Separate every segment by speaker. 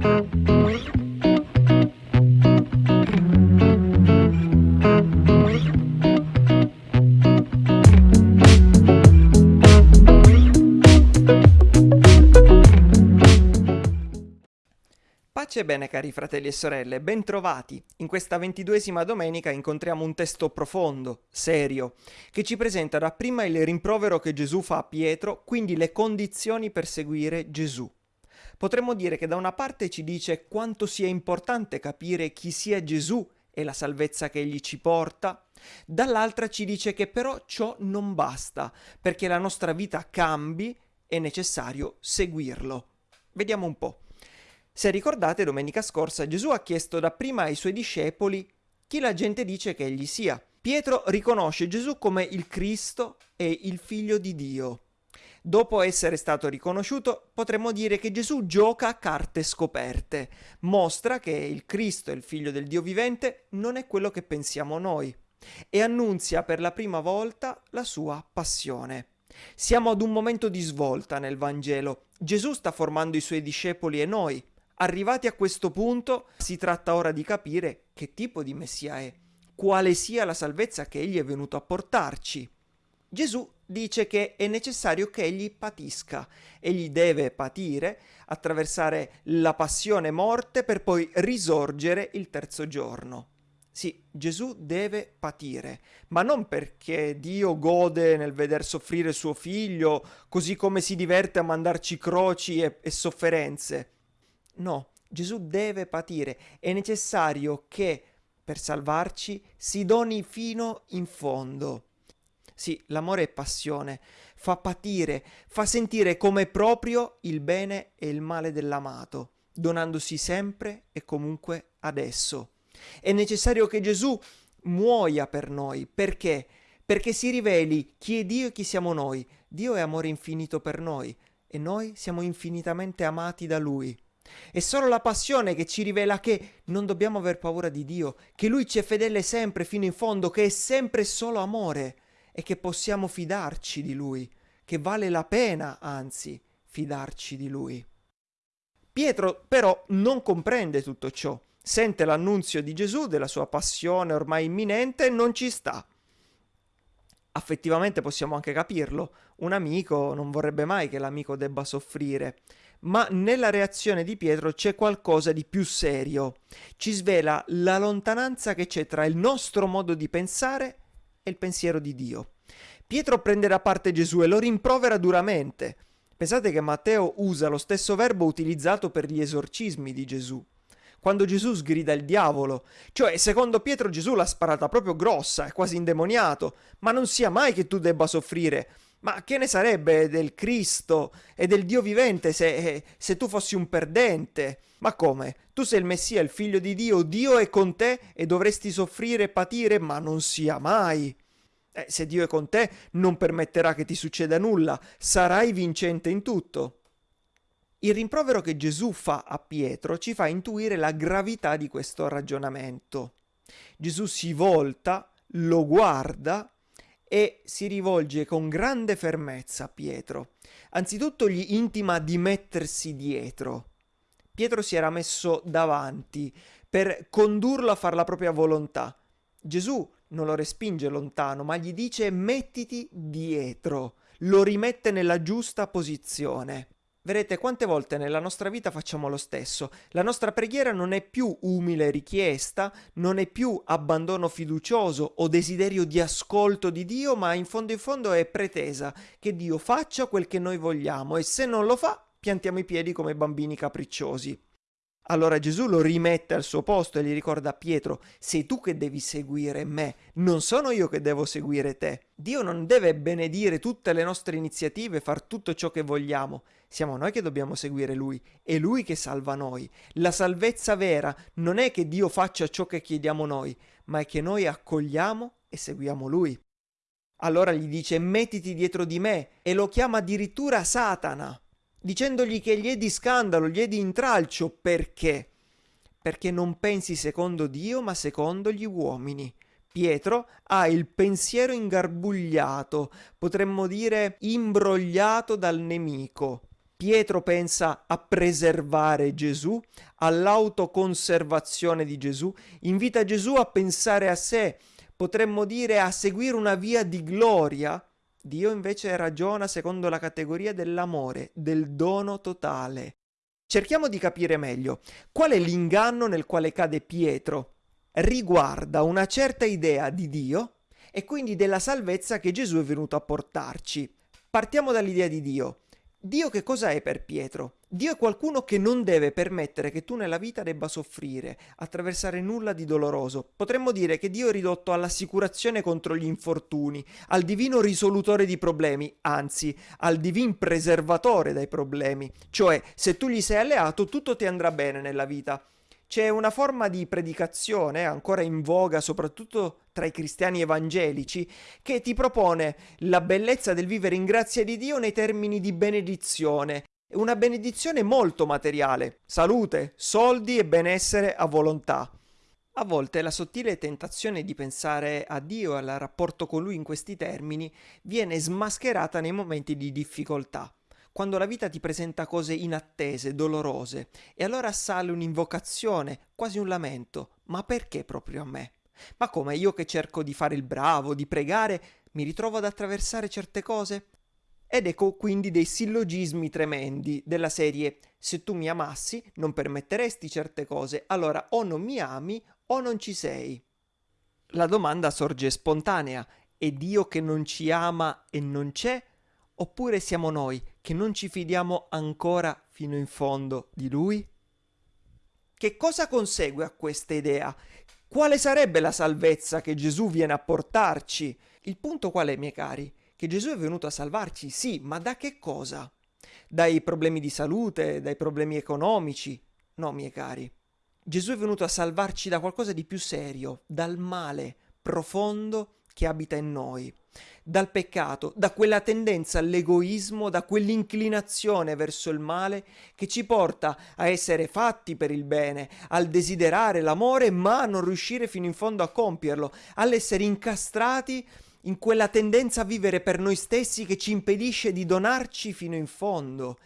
Speaker 1: Pace e bene cari fratelli e sorelle, bentrovati! In questa ventiduesima domenica incontriamo un testo profondo, serio, che ci presenta dapprima il rimprovero che Gesù fa a Pietro, quindi le condizioni per seguire Gesù. Potremmo dire che da una parte ci dice quanto sia importante capire chi sia Gesù e la salvezza che egli ci porta, dall'altra ci dice che però ciò non basta, perché la nostra vita cambi, è necessario seguirlo. Vediamo un po'. Se ricordate, domenica scorsa Gesù ha chiesto dapprima ai suoi discepoli chi la gente dice che egli sia. Pietro riconosce Gesù come il Cristo e il Figlio di Dio. Dopo essere stato riconosciuto, potremmo dire che Gesù gioca a carte scoperte, mostra che il Cristo, il Figlio del Dio vivente, non è quello che pensiamo noi e annunzia per la prima volta la sua passione. Siamo ad un momento di svolta nel Vangelo. Gesù sta formando i suoi discepoli e noi, Arrivati a questo punto si tratta ora di capire che tipo di Messia è, quale sia la salvezza che egli è venuto a portarci. Gesù dice che è necessario che egli patisca, egli deve patire, attraversare la passione morte per poi risorgere il terzo giorno. Sì, Gesù deve patire, ma non perché Dio gode nel veder soffrire suo figlio, così come si diverte a mandarci croci e, e sofferenze. No, Gesù deve patire, è necessario che per salvarci si doni fino in fondo. Sì, l'amore è passione, fa patire, fa sentire come proprio il bene e il male dell'amato, donandosi sempre e comunque adesso. È necessario che Gesù muoia per noi, perché? Perché si riveli chi è Dio e chi siamo noi. Dio è amore infinito per noi e noi siamo infinitamente amati da Lui. È solo la passione che ci rivela che non dobbiamo aver paura di Dio, che Lui ci è fedele sempre fino in fondo, che è sempre solo amore e che possiamo fidarci di Lui, che vale la pena, anzi, fidarci di Lui. Pietro però non comprende tutto ciò, sente l'annunzio di Gesù della sua passione ormai imminente e non ci sta. Affettivamente possiamo anche capirlo, un amico non vorrebbe mai che l'amico debba soffrire, ma nella reazione di Pietro c'è qualcosa di più serio. Ci svela la lontananza che c'è tra il nostro modo di pensare e il pensiero di Dio. Pietro prende da parte Gesù e lo rimprovera duramente. Pensate che Matteo usa lo stesso verbo utilizzato per gli esorcismi di Gesù. Quando Gesù sgrida il diavolo, cioè secondo Pietro Gesù l'ha sparata proprio grossa, è quasi indemoniato, ma non sia mai che tu debba soffrire, ma che ne sarebbe del Cristo e del Dio vivente se, se, tu fossi un perdente? Ma come? Tu sei il Messia, il figlio di Dio, Dio è con te e dovresti soffrire e patire, ma non sia mai. Eh, se Dio è con te, non permetterà che ti succeda nulla, sarai vincente in tutto. Il rimprovero che Gesù fa a Pietro ci fa intuire la gravità di questo ragionamento. Gesù si volta, lo guarda e si rivolge con grande fermezza a Pietro. Anzitutto gli intima di mettersi dietro. Pietro si era messo davanti per condurlo a fare la propria volontà. Gesù non lo respinge lontano, ma gli dice mettiti dietro, lo rimette nella giusta posizione. Vedete quante volte nella nostra vita facciamo lo stesso. La nostra preghiera non è più umile richiesta, non è più abbandono fiducioso o desiderio di ascolto di Dio, ma in fondo in fondo è pretesa che Dio faccia quel che noi vogliamo e se non lo fa piantiamo i piedi come bambini capricciosi. Allora Gesù lo rimette al suo posto e gli ricorda a Pietro, sei tu che devi seguire me, non sono io che devo seguire te. Dio non deve benedire tutte le nostre iniziative, far tutto ciò che vogliamo. Siamo noi che dobbiamo seguire Lui, è Lui che salva noi. La salvezza vera non è che Dio faccia ciò che chiediamo noi, ma è che noi accogliamo e seguiamo Lui. Allora gli dice mettiti dietro di me e lo chiama addirittura Satana dicendogli che gli è di scandalo, gli è di intralcio, perché? Perché non pensi secondo Dio, ma secondo gli uomini. Pietro ha il pensiero ingarbugliato, potremmo dire imbrogliato dal nemico. Pietro pensa a preservare Gesù, all'autoconservazione di Gesù, invita Gesù a pensare a sé, potremmo dire a seguire una via di gloria. Dio invece ragiona secondo la categoria dell'amore, del dono totale. Cerchiamo di capire meglio qual è l'inganno nel quale cade Pietro. Riguarda una certa idea di Dio e quindi della salvezza che Gesù è venuto a portarci. Partiamo dall'idea di Dio. Dio che cosa è per Pietro? Dio è qualcuno che non deve permettere che tu nella vita debba soffrire, attraversare nulla di doloroso. Potremmo dire che Dio è ridotto all'assicurazione contro gli infortuni, al divino risolutore di problemi, anzi al divin preservatore dai problemi. Cioè, se tu gli sei alleato, tutto ti andrà bene nella vita. C'è una forma di predicazione ancora in voga soprattutto tra i cristiani evangelici che ti propone la bellezza del vivere in grazia di Dio nei termini di benedizione. Una benedizione molto materiale, salute, soldi e benessere a volontà. A volte la sottile tentazione di pensare a Dio e al rapporto con Lui in questi termini viene smascherata nei momenti di difficoltà quando la vita ti presenta cose inattese, dolorose, e allora sale un'invocazione, quasi un lamento. Ma perché proprio a me? Ma come io che cerco di fare il bravo, di pregare, mi ritrovo ad attraversare certe cose? Ed ecco quindi dei sillogismi tremendi della serie se tu mi amassi non permetteresti certe cose, allora o non mi ami o non ci sei. La domanda sorge spontanea, è Dio che non ci ama e non c'è? Oppure siamo noi che non ci fidiamo ancora fino in fondo di Lui? Che cosa consegue a questa idea? Quale sarebbe la salvezza che Gesù viene a portarci? Il punto qual è, miei cari? Che Gesù è venuto a salvarci, sì, ma da che cosa? Dai problemi di salute, dai problemi economici? No, miei cari. Gesù è venuto a salvarci da qualcosa di più serio, dal male profondo che abita in noi, dal peccato, da quella tendenza all'egoismo, da quell'inclinazione verso il male che ci porta a essere fatti per il bene, al desiderare l'amore ma a non riuscire fino in fondo a compierlo, all'essere incastrati in quella tendenza a vivere per noi stessi che ci impedisce di donarci fino in fondo.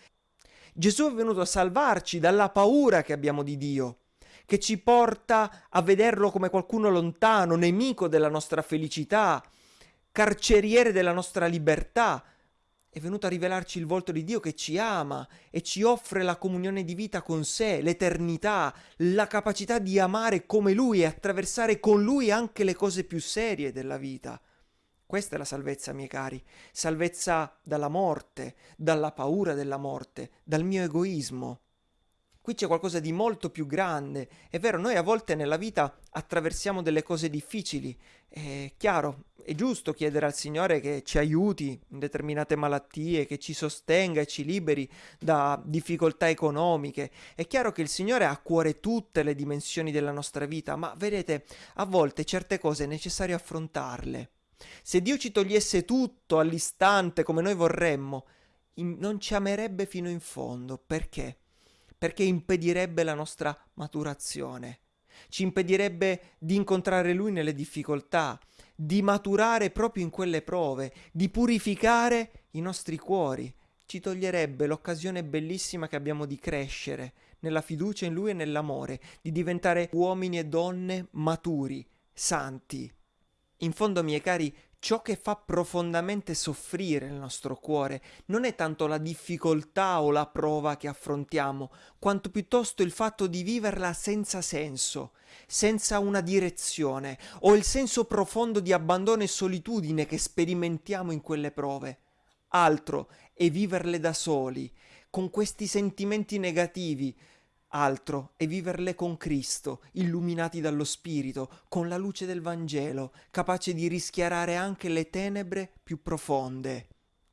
Speaker 1: Gesù è venuto a salvarci dalla paura che abbiamo di Dio che ci porta a vederlo come qualcuno lontano, nemico della nostra felicità, carceriere della nostra libertà. È venuto a rivelarci il volto di Dio che ci ama e ci offre la comunione di vita con sé, l'eternità, la capacità di amare come Lui e attraversare con Lui anche le cose più serie della vita. Questa è la salvezza, miei cari, salvezza dalla morte, dalla paura della morte, dal mio egoismo. Qui c'è qualcosa di molto più grande. È vero, noi a volte nella vita attraversiamo delle cose difficili. È chiaro, è giusto chiedere al Signore che ci aiuti in determinate malattie, che ci sostenga e ci liberi da difficoltà economiche. È chiaro che il Signore ha a cuore tutte le dimensioni della nostra vita, ma vedete, a volte certe cose è necessario affrontarle. Se Dio ci togliesse tutto all'istante come noi vorremmo, non ci amerebbe fino in fondo. Perché? perché impedirebbe la nostra maturazione, ci impedirebbe di incontrare Lui nelle difficoltà, di maturare proprio in quelle prove, di purificare i nostri cuori, ci toglierebbe l'occasione bellissima che abbiamo di crescere nella fiducia in Lui e nell'amore, di diventare uomini e donne maturi, santi. In fondo, miei cari, ciò che fa profondamente soffrire il nostro cuore non è tanto la difficoltà o la prova che affrontiamo, quanto piuttosto il fatto di viverla senza senso, senza una direzione, o il senso profondo di abbandono e solitudine che sperimentiamo in quelle prove. Altro è viverle da soli, con questi sentimenti negativi, altro è viverle con Cristo, illuminati dallo Spirito, con la luce del Vangelo, capace di rischiarare anche le tenebre più profonde.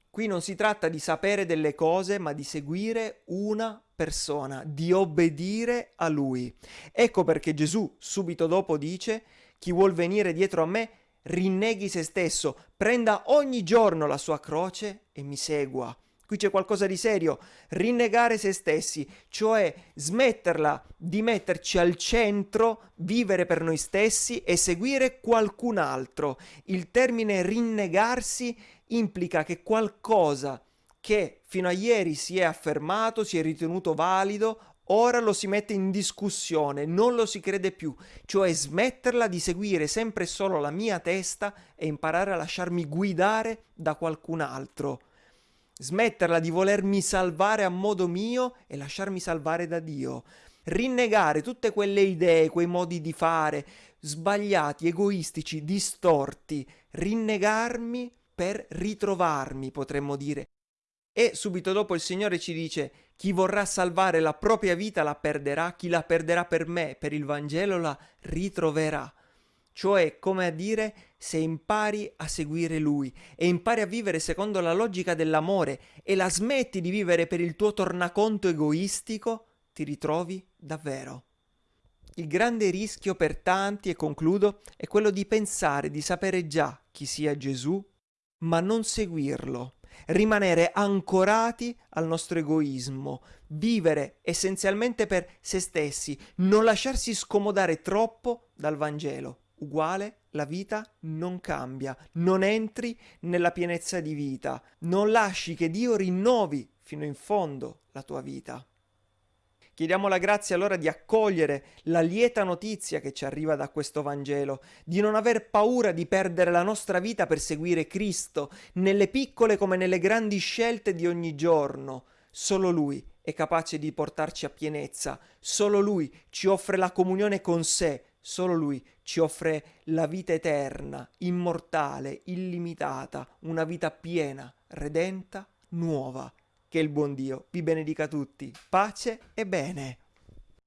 Speaker 1: Qui non si tratta di sapere delle cose, ma di seguire una persona, di obbedire a Lui. Ecco perché Gesù subito dopo dice, chi vuol venire dietro a me, rinneghi se stesso, prenda ogni giorno la sua croce e mi segua. Qui c'è qualcosa di serio, rinnegare se stessi, cioè smetterla di metterci al centro, vivere per noi stessi e seguire qualcun altro. Il termine rinnegarsi implica che qualcosa che fino a ieri si è affermato, si è ritenuto valido, ora lo si mette in discussione, non lo si crede più, cioè smetterla di seguire sempre solo la mia testa e imparare a lasciarmi guidare da qualcun altro. Smetterla di volermi salvare a modo mio e lasciarmi salvare da Dio. Rinnegare tutte quelle idee, quei modi di fare, sbagliati, egoistici, distorti. Rinnegarmi per ritrovarmi, potremmo dire. E subito dopo il Signore ci dice, chi vorrà salvare la propria vita la perderà, chi la perderà per me, per il Vangelo la ritroverà. Cioè, come a dire, se impari a seguire Lui e impari a vivere secondo la logica dell'amore e la smetti di vivere per il tuo tornaconto egoistico, ti ritrovi davvero. Il grande rischio per tanti, e concludo, è quello di pensare di sapere già chi sia Gesù, ma non seguirlo, rimanere ancorati al nostro egoismo, vivere essenzialmente per se stessi, non lasciarsi scomodare troppo dal Vangelo. Uguale, la vita non cambia, non entri nella pienezza di vita, non lasci che Dio rinnovi fino in fondo la tua vita. Chiediamo la grazia allora di accogliere la lieta notizia che ci arriva da questo Vangelo, di non aver paura di perdere la nostra vita per seguire Cristo, nelle piccole come nelle grandi scelte di ogni giorno. Solo Lui è capace di portarci a pienezza, solo Lui ci offre la comunione con sé, solo Lui ci offre la vita eterna, immortale, illimitata, una vita piena, redenta, nuova. Che il buon Dio vi benedica tutti. Pace e bene.